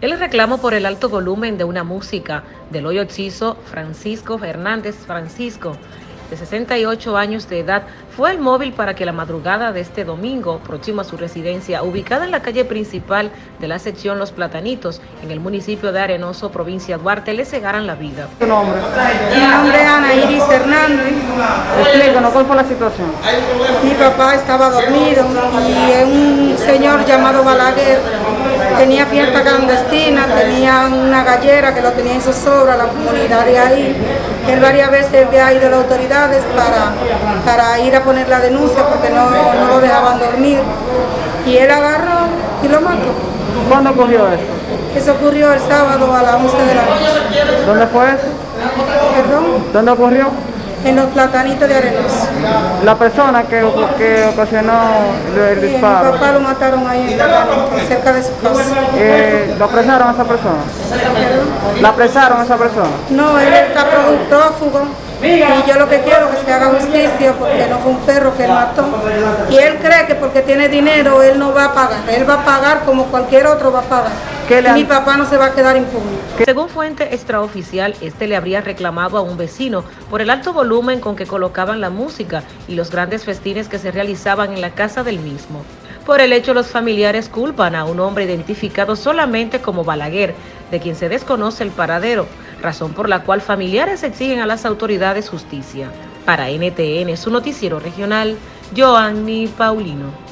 El reclamo por el alto volumen de una música del hoyo occiso Francisco Fernández Francisco, de 68 años de edad, fue el móvil para que la madrugada de este domingo, próximo a su residencia, ubicada en la calle principal de la sección Los Platanitos, en el municipio de Arenoso, provincia de Duarte, le cegaran la vida. ¿Tu nombre? Mi nombre es Ana Iris Hernández. Explícanos, ¿cuál fue la situación? Mi papá estaba dormido y un señor llamado Balaguer tenía fiesta clandestina, tenía una gallera que lo tenía en zozobra, la comunidad de ahí. Él varias veces había ido a las autoridades para, para ir a poner la denuncia porque no, no lo dejaban dormir. Y él agarró y lo mató. ¿Cuándo ocurrió esto? Eso ocurrió el sábado a las 11 de la noche. ¿Dónde fue eso? Perdón, ¿Dónde ocurrió? En los platanitos de Arenoso. La persona que, que ocasionó el, Sí, mi disparo, papá lo mataron ahí en Platanito, cerca de su casa. eh, ¿lo apresaron a esa persona? ¿La apresaron a esa persona? No, él está pró- prófugo y yo lo que quiero es que se haga justicia porque no fue un perro que él mató. Y él cree que porque tiene dinero él no va a pagar, él va a pagar como cualquier otro va a pagar. ¿Qué le han- Mi papá no se va a quedar impune. Según fuente extraoficial, este le habría reclamado a un vecino por el alto volumen con que colocaban la música y los grandes festines que se realizaban en la casa del mismo. Por el hecho, los familiares culpan a un hombre identificado solamente como Balaguer, de quien se desconoce el paradero, razón por la cual familiares exigen a las autoridades justicia. Para NTN, su noticiero regional, Joanny Paulino.